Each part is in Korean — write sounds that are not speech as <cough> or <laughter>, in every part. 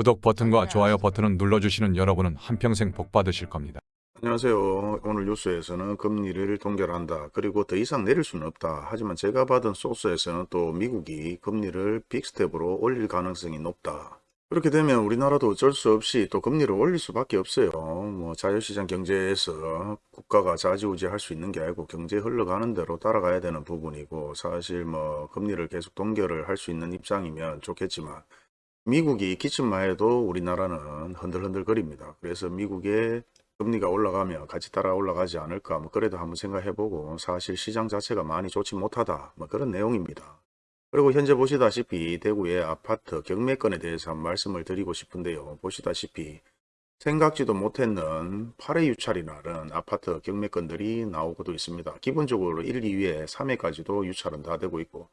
구독 버튼과 좋아요 버튼을 눌러주시는 여러분은 한평생 복 받으실 겁니다. 안녕하세요. 오늘 뉴스에서는 금리를 동결한다. 그리고 더 이상 내릴 수는 없다. 하지만 제가 받은 소스에서는 또 미국이 금리를 빅스텝으로 올릴 가능성이 높다. 그렇게 되면 우리나라도 어쩔 수 없이 또 금리를 올릴 수밖에 없어요. 뭐 자유시장 경제에서 국가가 좌지우지할 수 있는 게 아니고 경제 흘러가는 대로 따라가야 되는 부분이고 사실 뭐 금리를 계속 동결을 할 수 있는 입장이면 좋겠지만 미국이 기침만 해도 우리나라는 흔들흔들 거립니다. 그래서 미국의 금리가 올라가면 같이 따라 올라가지 않을까 뭐 그래도 한번 생각해보고 사실 시장 자체가 많이 좋지 못하다 뭐 그런 내용입니다. 그리고 현재 보시다시피 대구의 아파트 경매건에 대해서 한 말씀을 드리고 싶은데요. 보시다시피 생각지도 못했는 8회 유찰이라는 아파트 경매건들이 나오고도 있습니다. 기본적으로 1, 2회, 3회까지도 유찰은 다 되고 있고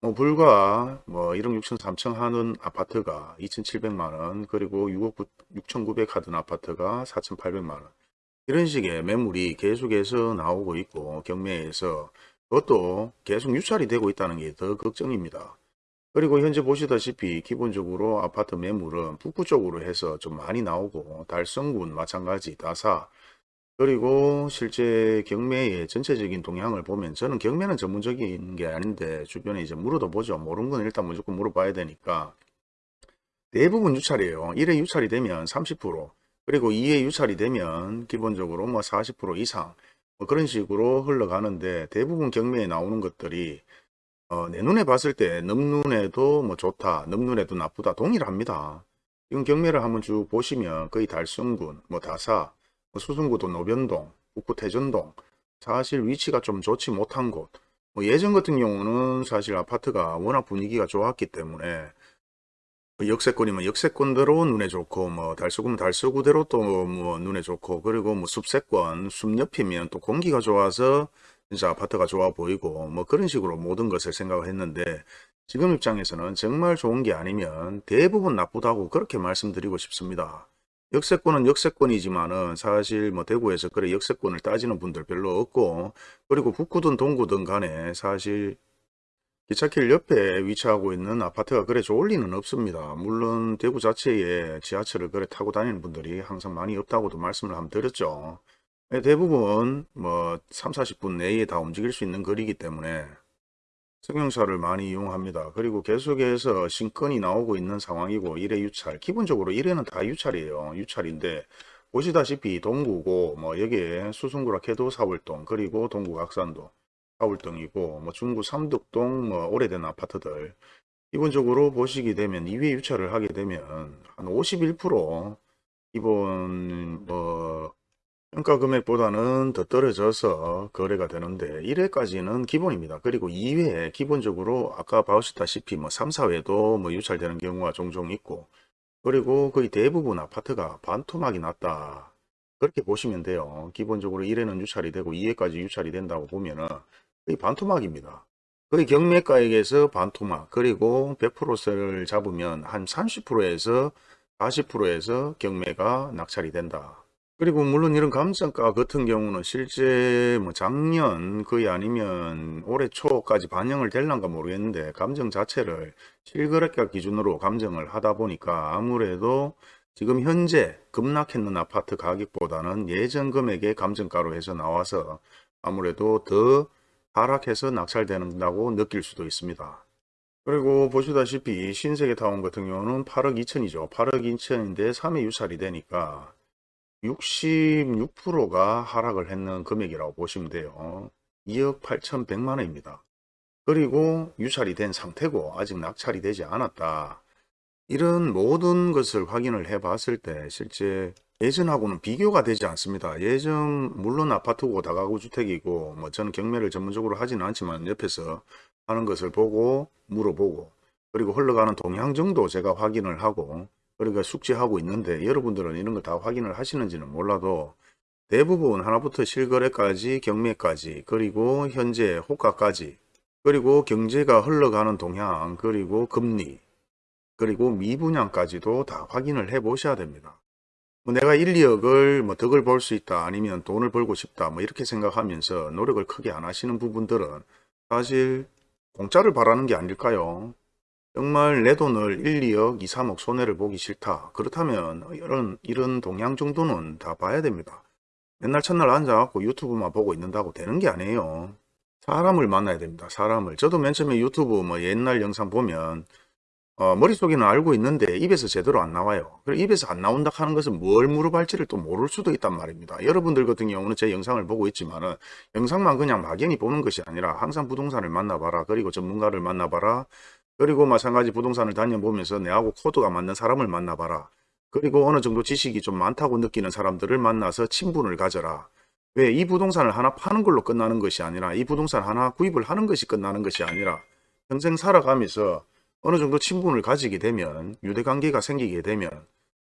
뭐 불과 뭐 1억 6천 3천 하는 아파트가 2,700만원 그리고 6억 6,900 하던 아파트가 4,800만원 이런 식의 매물이 계속해서 나오고 있고 경매에서 그것도 계속 유찰이 되고 있다는 게 더 걱정입니다. 그리고 현재 보시다시피 기본적으로 아파트 매물은 북부 쪽으로 해서 좀 많이 나오고 달성군 마찬가지 다사 그리고 실제 경매의 전체적인 동향을 보면 저는 경매는 전문적인 게 아닌데 주변에 이제 물어도 보죠. 모르는 건 일단 무조건 물어봐야 되니까 대부분 유찰이에요. 1회 유찰이 되면 30% 그리고 2회 유찰이 되면 기본적으로 뭐 40% 이상 뭐 그런 식으로 흘러가는데 대부분 경매에 나오는 것들이 어, 내 눈에 봤을 때 넘눈에도 뭐 좋다 넘눈에도 나쁘다 동일합니다. 지금 경매를 한번 쭉 보시면 거의 달성군 뭐 다사 뭐 수성구도 노변동, 북구 태전동 사실 위치가 좀 좋지 못한 곳. 뭐 예전 같은 경우는 사실 아파트가 워낙 분위기가 좋았기 때문에 뭐 역세권이면 역세권대로 눈에 좋고 뭐 달서구면 달서구대로 또 뭐 눈에 좋고 그리고 뭐 숲세권 숲옆이면 또 공기가 좋아서 진짜 아파트가 좋아 보이고 뭐 그런 식으로 모든 것을 생각을 했는데 지금 입장에서는 정말 좋은 게 아니면 대부분 나쁘다고 그렇게 말씀드리고 싶습니다. 역세권은 역세권이지만은 사실 뭐 대구에서 그래 역세권을 따지는 분들 별로 없고 그리고 북구든 동구든 간에 사실 기차길 옆에 위치하고 있는 아파트가 그래 좋을 리는 없습니다. 물론 대구 자체에 지하철을 그래 타고 다니는 분들이 항상 많이 없다고도 말씀을 한번 드렸죠. 대부분 뭐 3, 40분 내에 다 움직일 수 있는 거리이기 때문에 승용차를 많이 이용합니다. 그리고 계속해서 신건이 나오고 있는 상황이고 1회 유찰 기본적으로 1회는 다 유찰이에요. 유찰인데 보시다시피 동구고 뭐 여기에 수성구라 캐도 사월동 그리고 동구 각산도 사월동이고 뭐 중구 삼덕동 뭐 오래된 아파트들 기본적으로 보시게 되면 2회 유찰을 하게 되면 한 51% 기본 뭐 평가 금액보다는 더 떨어져서 거래가 되는데 1회까지는 기본입니다. 그리고 2회 기본적으로 아까 봐주셨다시피 뭐 3, 4회도 뭐 유찰되는 경우가 종종 있고 그리고 거의 대부분 아파트가 반토막이 났다. 그렇게 보시면 돼요. 기본적으로 1회는 유찰이 되고 2회까지 유찰이 된다고 보면은 거의 반토막입니다. 거의 경매가액에서 반토막 그리고 100%를 잡으면 한 30%에서 40%에서 경매가 낙찰이 된다. 그리고 물론 이런 감정가 같은 경우는 실제 뭐 작년 거의 아니면 올해 초까지 반영을 될란가 모르겠는데 감정 자체를 실거래가 기준으로 감정을 하다 보니까 아무래도 지금 현재 급락했는 아파트 가격보다는 예전 금액의 감정가로 해서 나와서 아무래도 더 하락해서 낙찰된다고 느낄 수도 있습니다. 그리고 보시다시피 신세계타운 같은 경우는 8억 2천이죠. 8억 2천인데 3회 유찰이 되니까 66%가 하락을 했는 금액이라고 보시면 돼요. 2억 8천100만 원입니다. 그리고 유찰이 된 상태고 아직 낙찰이 되지 않았다. 이런 모든 것을 확인을 해 봤을 때 실제 예전하고는 비교가 되지 않습니다. 예전 물론 아파트고 다가구 주택이고 뭐 저는 경매를 전문적으로 하지는 않지만 옆에서 하는 것을 보고 물어보고 그리고 흘러가는 동향 정도 제가 확인을 하고 그러니까 숙지하고 있는데 여러분들은 이런 거다 확인을 하시는지는 몰라도 대부분 하나부터 실거래까지 경매까지 그리고 현재 호가까지 그리고 경제가 흘러가는 동향 그리고 금리 그리고 미분양까지도 다 확인을 해 보셔야 됩니다. 뭐 내가 1, 2억을 뭐 덕을 볼 수 있다 아니면 돈을 벌고 싶다 뭐 이렇게 생각하면서 노력을 크게 안 하시는 부분들은 사실 공짜를 바라는 게 아닐까요? 정말 내 돈을 1, 2억, 2, 3억 손해를 보기 싫다. 그렇다면 이런 이런 동향 정도는 다 봐야 됩니다. 맨날 첫날 앉아갖고 유튜브만 보고 있는다고 되는 게 아니에요. 사람을 만나야 됩니다. 사람을. 저도 맨 처음에 유튜브 뭐 옛날 영상 보면 어, 머릿속에는 알고 있는데 입에서 제대로 안 나와요. 그리고 입에서 안 나온다 하는 것은 뭘 물어볼지를 또 모를 수도 있단 말입니다. 여러분들 같은 경우는 제 영상을 보고 있지만 은 영상만 그냥 막연히 보는 것이 아니라 항상 부동산을 만나봐라. 그리고 전문가를 만나봐라. 그리고 마찬가지 부동산을 다녀보면서 내하고 코드가 맞는 사람을 만나봐라. 그리고 어느 정도 지식이 좀 많다고 느끼는 사람들을 만나서 친분을 가져라. 왜 이 부동산을 하나 파는 걸로 끝나는 것이 아니라 이 부동산 하나 구입을 하는 것이 끝나는 것이 아니라 평생 살아가면서 어느 정도 친분을 가지게 되면 유대관계가 생기게 되면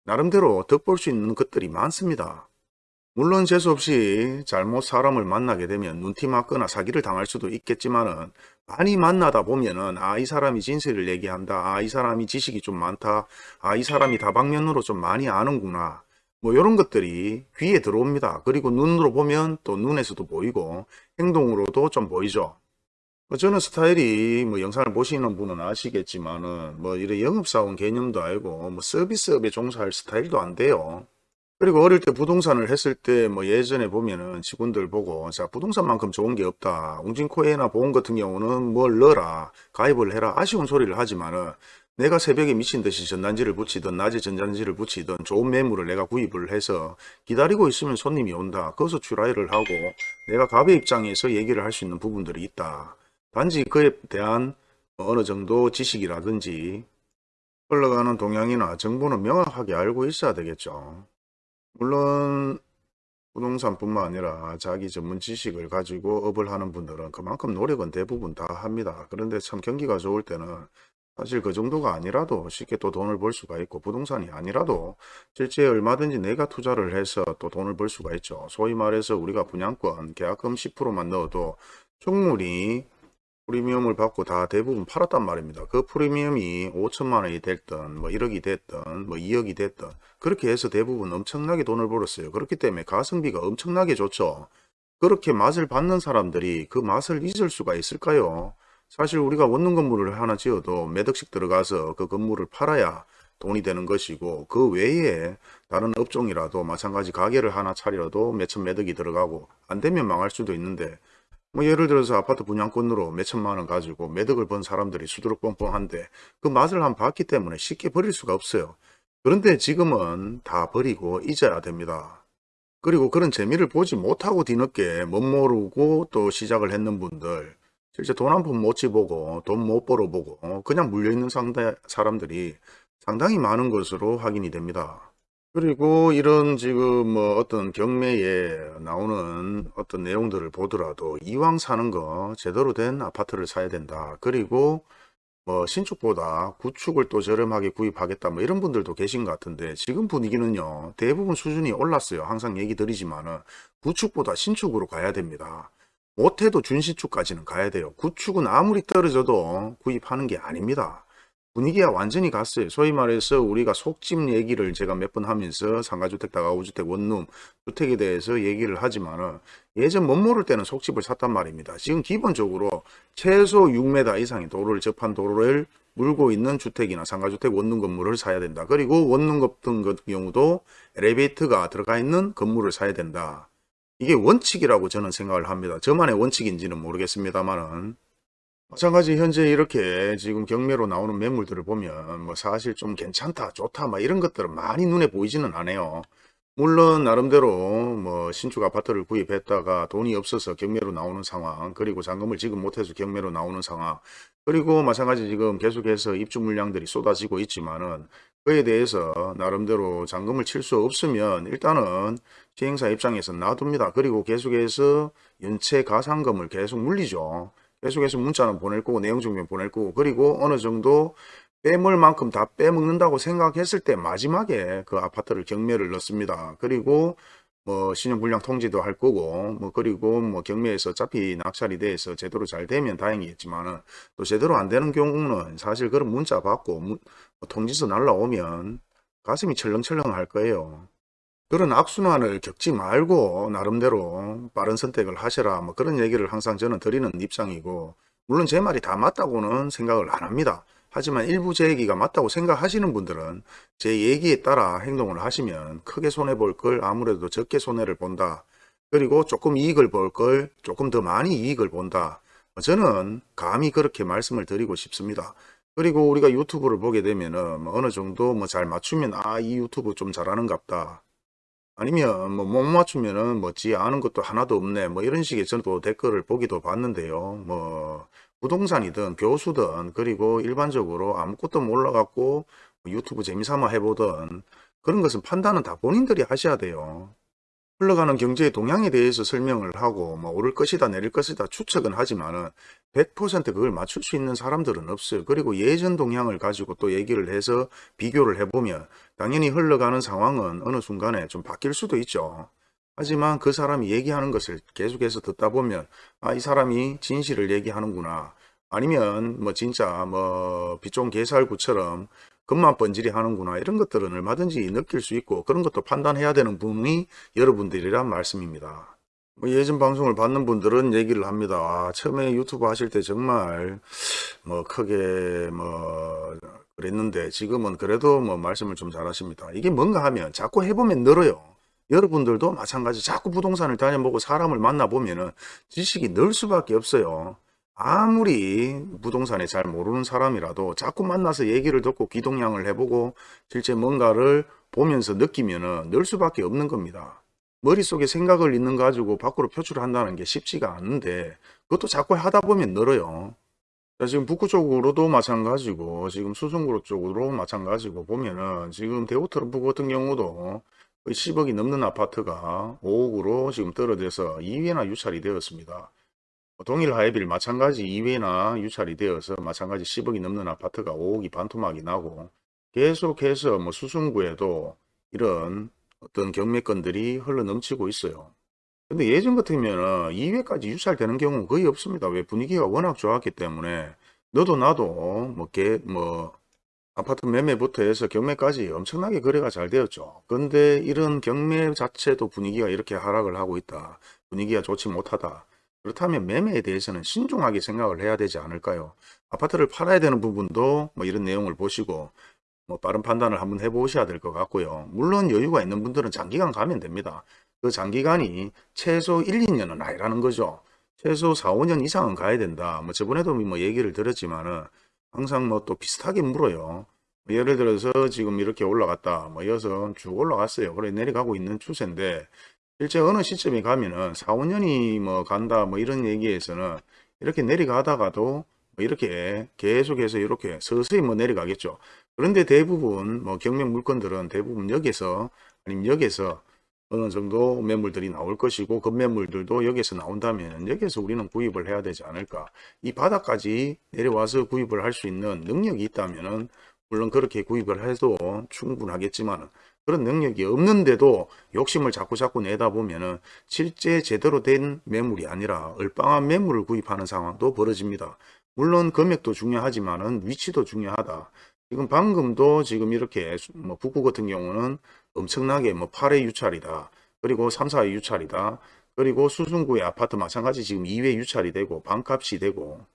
나름대로 덕볼 수 있는 것들이 많습니다. 물론 재수없이 잘못 사람을 만나게 되면 눈티 맞거나 사기를 당할 수도 있겠지만 은 많이 만나다 보면 은 아 이 사람이 진실을 얘기한다. 아 이 사람이 지식이 좀 많다. 아 이 사람이 다방면으로 좀 많이 아는구나. 뭐 이런 것들이 귀에 들어옵니다. 그리고 눈으로 보면 또 눈에서도 보이고 행동으로도 좀 보이죠. 뭐 저는 스타일이 뭐 영상을 보시는 분은 아시겠지만은 뭐 이런 영업사원 개념도 알고 뭐 서비스업에 종사할 스타일도 안 돼요 그리고 어릴 때 부동산을 했을 때 뭐 예전에 보면은 직원들 보고 자 부동산만큼 좋은 게 없다. 웅진코에나 보험 같은 경우는 뭘 넣어라. 가입을 해라. 아쉬운 소리를 하지만은 내가 새벽에 미친 듯이 전단지를 붙이든 낮에 전단지를 붙이든 좋은 매물을 내가 구입을 해서 기다리고 있으면 손님이 온다. 거기서 출하를 하고 내가 갑의 입장에서 얘기를 할 수 있는 부분들이 있다. 단지 그에 대한 어느 정도 지식이라든지 흘러가는 동향이나 정보는 명확하게 알고 있어야 되겠죠. 물론 부동산뿐만 아니라 자기 전문 지식을 가지고 업을 하는 분들은 그만큼 노력은 대부분 다 합니다. 그런데 참 경기가 좋을 때는 사실 그 정도가 아니라도 쉽게 또 돈을 벌 수가 있고 부동산이 아니라도 실제 얼마든지 내가 투자를 해서 또 돈을 벌 수가 있죠. 소위 말해서 우리가 분양권 계약금 10%만 넣어도 충분히 프리미엄을 받고 다 대부분 팔았단 말입니다. 그 프리미엄이 5천만 원이 됐든 뭐 1억이 됐든 뭐 2억이 됐든 그렇게 해서 대부분 엄청나게 돈을 벌었어요. 그렇기 때문에 가성비가 엄청나게 좋죠. 그렇게 맛을 받는 사람들이 그 맛을 잊을 수가 있을까요? 사실 우리가 원룸 건물을 하나 지어도 몇 억씩 들어가서 그 건물을 팔아야 돈이 되는 것이고 그 외에 다른 업종이라도 마찬가지 가게를 하나 차려도 몇천 몇 억이 들어가고 안 되면 망할 수도 있는데 뭐 예를 들어서 아파트 분양권으로 몇천만 원 가지고 매덕을 번 사람들이 수두룩 뻥뻥한데 그 맛을 한 봤기 때문에 쉽게 버릴 수가 없어요. 그런데 지금은 다 버리고 잊어야 됩니다. 그리고 그런 재미를 보지 못하고 뒤늦게 못 모르고 또 시작을 했는 분들 실제 돈 한 푼 못 지보고 돈 못 벌어보고 그냥 물려있는 상대, 사람들이 상당히 많은 것으로 확인이 됩니다. 그리고 이런 지금 뭐 어떤 경매에 나오는 어떤 내용들을 보더라도 이왕 사는 거 제대로 된 아파트를 사야 된다. 그리고 뭐 신축보다 구축을 또 저렴하게 구입하겠다 뭐 이런 분들도 계신 것 같은데 지금 분위기는요 대부분 수준이 올랐어요. 항상 얘기 드리지만은 구축보다 신축으로 가야 됩니다. 못해도 준신축까지는 가야 돼요. 구축은 아무리 떨어져도 구입하는 게 아닙니다 분위기가 완전히 갔어요. 소위 말해서 우리가 속집 얘기를 제가 몇 번 하면서 상가주택, 다가구주택, 원룸, 주택에 대해서 얘기를 하지만 은 예전 못 모를 때는 속집을 샀단 말입니다. 지금 기본적으로 최소 6m 이상의 도로를 접한 도로를 물고 있는 주택이나 상가주택 원룸 건물을 사야 된다. 그리고 원룸 같은 경우도 엘리베이터가 들어가 있는 건물을 사야 된다. 이게 원칙이라고 저는 생각을 합니다. 저만의 원칙인지는 모르겠습니다만은 마찬가지 현재 이렇게 지금 경매로 나오는 매물들을 보면 뭐 사실 좀 괜찮다 좋다 막 이런 것들은 많이 눈에 보이지는 않아요. 물론 나름대로 뭐 신축 아파트를 구입했다가 돈이 없어서 경매로 나오는 상황 그리고 잔금을 지금 못해서 경매로 나오는 상황 그리고 마찬가지 지금 계속해서 입주 물량들이 쏟아지고 있지만은 그에 대해서 나름대로 잔금을 칠 수 없으면 일단은 시행사 입장에서 놔둡니다. 그리고 계속해서 연체 가상금을 계속 물리죠 계속해서 문자는 보낼 거고 내용 증명 보낼 거고 그리고 어느 정도 빼물 만큼 다 빼먹는다고 생각했을 때 마지막에 그 아파트를 경매를 넣습니다. 그리고 뭐 신용불량 통지도 할 거고 뭐 그리고 뭐 경매에서 어차피 낙찰이 돼서 제대로 잘 되면 다행이겠지만은 또 제대로 안 되는 경우는 사실 그런 문자 받고 문, 뭐 통지서 날라오면 가슴이 철렁철렁 할 거예요. 그런 악순환을 겪지 말고 나름대로 빠른 선택을 하셔라 뭐 그런 얘기를 항상 저는 드리는 입장이고 물론 제 말이 다 맞다고는 생각을 안 합니다. 하지만 일부 제 얘기가 맞다고 생각하시는 분들은 제 얘기에 따라 행동을 하시면 크게 손해볼 걸 아무래도 적게 손해를 본다. 그리고 조금 이익을 볼 걸 조금 더 많이 이익을 본다. 저는 감히 그렇게 말씀을 드리고 싶습니다. 그리고 우리가 유튜브를 보게 되면은 뭐 어느 정도 뭐 잘 맞추면 아 이 유튜브 좀 잘하는갑다. 아니면 뭐 못 맞추면은 뭐지 아는 것도 하나도 없네 뭐 이런 식의 저도 댓글을 보기도 봤는데요. 뭐 부동산이든 교수든 그리고 일반적으로 아무것도 몰라갖고 뭐 유튜브 재미삼아 해보든 그런 것은 판단은 다 본인들이 하셔야 돼요. 흘러가는 경제의 동향에 대해서 설명을 하고 뭐 오를 것이다 내릴 것이다 추측은 하지만은 100% 그걸 맞출 수 있는 사람들은 없어요. 그리고 예전 동향을 가지고 또 얘기를 해서 비교를 해보면 당연히 흘러가는 상황은 어느 순간에 좀 바뀔 수도 있죠. 하지만 그 사람이 얘기하는 것을 계속해서 듣다 보면 아 이 사람이 진실을 얘기하는구나 아니면 뭐 진짜 뭐 비종 개살구처럼 겉만 번지르 하는구나 이런 것들은 얼마든지 느낄 수 있고 그런 것도 판단해야 되는 분이 여러분들이란 말씀입니다. 뭐 예전 방송을 받는 분들은 얘기를 합니다. 아, 처음에 유튜브 하실 때 정말 뭐 크게 뭐 그랬는데 지금은 그래도 뭐 말씀을 좀 잘하십니다. 이게 뭔가 하면 자꾸 해보면 늘어요. 여러분들도 마찬가지 자꾸 부동산을 다녀보고 사람을 만나보면 은 지식이 늘 수밖에 없어요. 아무리 부동산에 잘 모르는 사람이라도 자꾸 만나서 얘기를 듣고 귀동냥을 해보고 실제 뭔가를 보면서 느끼면 은 늘 수밖에 없는 겁니다. 머릿속에 생각을 있는 가지고 밖으로 표출한다는 게 쉽지가 않은데 그것도 자꾸 하다 보면 늘어요. 자, 지금 북구 쪽으로도 마찬가지고 지금 수성구로 쪽으로 마찬가지고 보면은 지금 대우트럼프 같은 경우도 거의 10억이 넘는 아파트가 5억으로 지금 떨어져서 2회나 유찰이 되었습니다. 동일 하이빌 마찬가지 2회나 유찰이 되어서 마찬가지 10억이 넘는 아파트가 5억이 반토막이 나고 계속해서 뭐 수성구에도 이런 어떤 경매건들이 흘러 넘치고 있어요. 근데 예전 같으면 2회까지 유찰되는 경우는 거의 없습니다. 왜 분위기가 워낙 좋았기 때문에 너도 나도 뭐, 개, 뭐 아파트 매매부터 해서 경매까지 엄청나게 거래가 잘 되었죠. 근데 이런 경매 자체도 분위기가 이렇게 하락을 하고 있다. 분위기가 좋지 못하다. 그렇다면 매매에 대해서는 신중하게 생각을 해야 되지 않을까요? 아파트를 팔아야 되는 부분도 뭐 이런 내용을 보시고 뭐 빠른 판단을 한번 해보셔야 될 것 같고요. 물론 여유가 있는 분들은 장기간 가면 됩니다. 그 장기간이 최소 1, 2년은 아니라는 거죠. 최소 4, 5년 이상은 가야 된다. 뭐 저번에도 뭐 얘기를 들었지만은 항상 뭐 또 비슷하게 물어요. 뭐 예를 들어서 지금 이렇게 올라갔다. 뭐 이어서 쭉 올라갔어요. 그래 내려가고 있는 추세인데 실제 어느 시점에 가면은 4, 5년이 뭐 간다 뭐 이런 얘기에서는 이렇게 내려가다가도 뭐 이렇게 계속해서 이렇게 서서히 뭐 내려가겠죠. 그런데 대부분 뭐 경매 물건들은 대부분 여기서 아니면 여기서 어느 정도 매물들이 나올 것이고 그 매물들도 여기서 나온다면 여기서 우리는 구입을 해야 되지 않을까. 이 바닥까지 내려와서 구입을 할 수 있는 능력이 있다면은 물론 그렇게 구입을 해도 충분하겠지만 그런 능력이 없는데도 욕심을 자꾸 자꾸 내다 보면은 실제 제대로 된 매물이 아니라 얼빵한 매물을 구입하는 상황도 벌어집니다. 물론 금액도 중요하지만은 위치도 중요하다. 지금 방금도 지금 이렇게 뭐 북구 같은 경우는 엄청나게 뭐 8회 유찰이다. 그리고 3, 4회 유찰이다. 그리고 수승구의 아파트 마찬가지 지금 2회 유찰이 되고 반값이 되고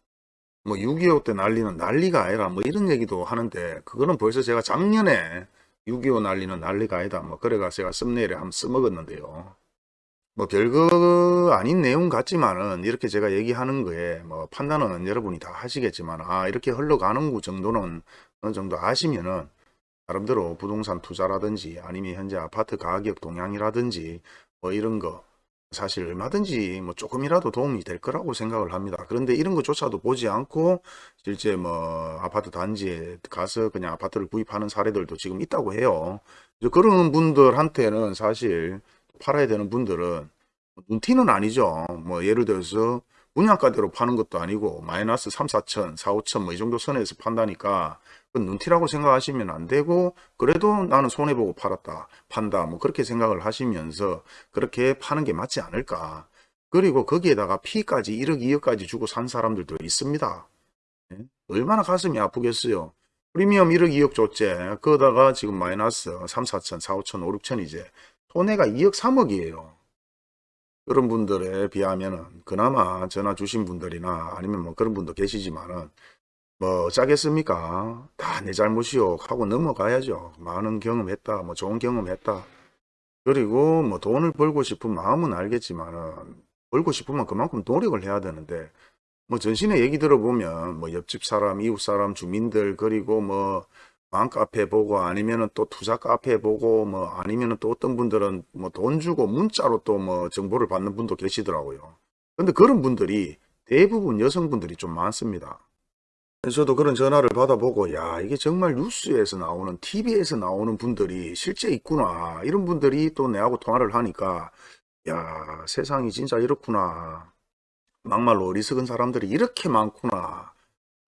뭐 6.25 때 난리는 난리가 아니라 뭐 이런 얘기도 하는데 그거는 벌써 제가 작년에 6.25 난리는 난리가 아니다. 뭐 그래가 제가 썸네일에 한번 써먹었는데요. 뭐 별거 아닌 내용 같지만은 이렇게 제가 얘기하는 거에 뭐 판단은 여러분이 다 하시겠지만 아 이렇게 흘러가는 구 정도는 어느 정도 아시면은 나름대로 부동산 투자라든지 아니면 현재 아파트 가격 동향이라든지 뭐 이런 거 사실 얼마든지 뭐 조금이라도 도움이 될 거라고 생각을 합니다. 그런데 이런 것조차도 보지 않고 실제 뭐 아파트 단지에 가서 그냥 아파트를 구입하는 사례들도 지금 있다고 해요. 그런 분들한테는 사실 팔아야 되는 분들은 눈티는 아니죠. 뭐 예를 들어서 분양가대로 파는 것도 아니고 마이너스 3, 4천, 4, 5천 뭐 이 정도 선에서 판다니까 그 눈티라고 생각하시면 안 되고 그래도 나는 손해보고 팔았다 판다 뭐 그렇게 생각을 하시면서 그렇게 파는 게 맞지 않을까. 그리고 거기에다가 피까지 1억 2억까지 주고 산 사람들도 있습니다. 예? 얼마나 가슴이 아프겠어요. 프리미엄 1억 2억 줬제 그러다가 지금 마이너스 3, 4천 4, 5천 5, 6천이제 손해가 2억 3억이에요 그런 분들에 비하면은 그나마 전화 주신 분들이나 아니면 뭐 그런 분도 계시지만은 뭐 어쩌겠습니까? 다 내 잘못이요 하고 넘어가야죠. 많은 경험했다. 뭐 좋은 경험했다. 그리고 뭐 돈을 벌고 싶은 마음은 알겠지만은 벌고 싶으면 그만큼 노력을 해야 되는데 뭐 전신의 얘기 들어보면 뭐 옆집 사람, 이웃 사람, 주민들 그리고 뭐 맘카페 보고 아니면은 또 투자 카페 보고 뭐 아니면은 또 어떤 분들은 뭐 돈 주고 문자로 또 뭐 정보를 받는 분도 계시더라고요. 근데 그런 분들이 대부분 여성분들이 좀 많습니다. 저도 그런 전화를 받아보고 야 이게 정말 뉴스에서 나오는 TV에서 나오는 분들이 실제 있구나 이런 분들이 또 내하고 통화를 하니까 야 세상이 진짜 이렇구나 막말로 어리석은 사람들이 이렇게 많구나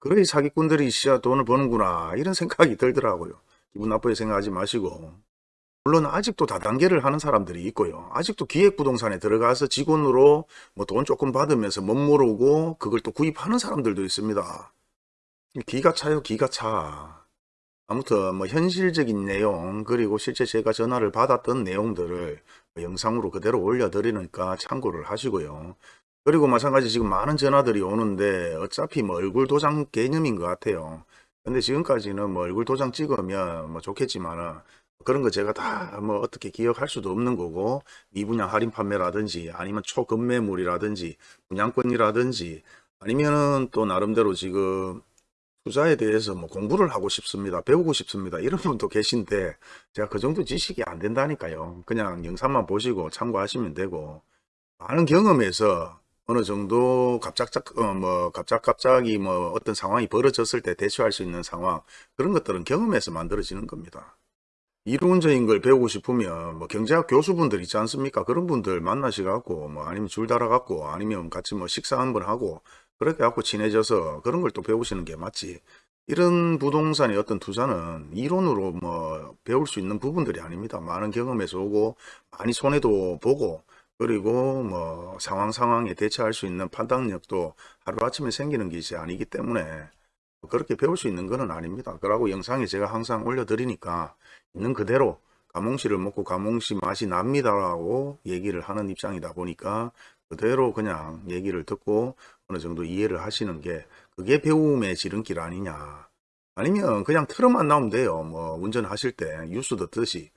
그래 이 사기꾼들이 진짜 돈을 버는구나. 이런 생각이 들더라고요. 기분 나쁘게 생각하지 마시고. 물론 아직도 다단계를 하는 사람들이 있고요. 아직도 기획부동산에 들어가서 직원으로 뭐 돈 조금 받으면서 못 모르고 그걸 또 구입하는 사람들도 있습니다. 기가 차요 기가 차. 아무튼 뭐 현실적인 내용 그리고 실제 제가 전화를 받았던 내용들을 뭐 영상으로 그대로 올려드리니까 참고를 하시고요 그리고 마찬가지 지금 많은 전화들이 오는데 어차피 뭐 얼굴 도장 개념인 것 같아요 근데 지금까지는 뭐 얼굴 도장 찍으면 뭐 좋겠지만은 그런 거 제가 다 뭐 어떻게 기억할 수도 없는 거고 미분양 할인 판매라든지 아니면 초급매물이라든지 분양권이라든지 아니면은 또 나름대로 지금 투자에 대해서 뭐 공부를 하고 싶습니다. 배우고 싶습니다. 이런 <laughs> 분도 계신데 제가 그 정도 지식이 안 된다니까요. 그냥 영상만 보시고 참고하시면 되고 많은 경험에서 어느 정도 갑작작 어, 뭐 갑작갑작이 뭐 어떤 상황이 벌어졌을 때 대처할 수 있는 상황 그런 것들은 경험에서 만들어지는 겁니다. 이론적인 걸 배우고 싶으면 뭐 경제학 교수분들 있지 않습니까? 그런 분들 만나셔갖고 뭐 아니면 줄 달아갖고 아니면 같이 뭐 식사 한번 하고 그렇게 갖고 친해져서 그런 걸 또 배우시는 게 맞지. 이런 부동산의 어떤 투자는 이론으로 뭐 배울 수 있는 부분들이 아닙니다. 많은 경험에서 오고 많이 손해도 보고 그리고 뭐 상황 상황에 대처할 수 있는 판단력도 하루아침에 생기는 것이 아니기 때문에 그렇게 배울 수 있는 것은 아닙니다. 그러고 영상에 제가 항상 올려드리니까 있는 그대로 가몽시를 먹고 가몽시 맛이 납니다라고 얘기를 하는 입장이다 보니까 그대로 그냥 얘기를 듣고 어느 정도 이해를 하시는 게 그게 배움의 지름길 아니냐. 아니면 그냥 틀어만 나오면 돼요. 뭐 운전하실 때 뉴스 듣듯이.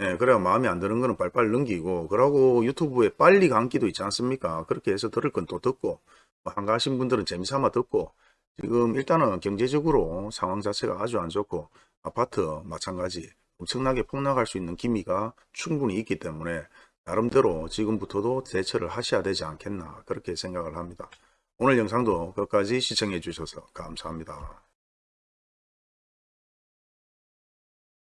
예, 그래야 마음에 안 드는 거는 빨빨 넘기고 그러고 유튜브에 빨리 감기도 있지 않습니까? 그렇게 해서 들을 건 또 듣고 뭐 한가하신 분들은 재미삼아 듣고 지금 일단은 경제적으로 상황 자체가 아주 안 좋고 아파트 마찬가지 엄청나게 폭락할 수 있는 기미가 충분히 있기 때문에 나름대로 지금부터도 대처를 하셔야 되지 않겠나 그렇게 생각을 합니다. 오늘 영상도 끝까지 시청해 주셔서 감사합니다.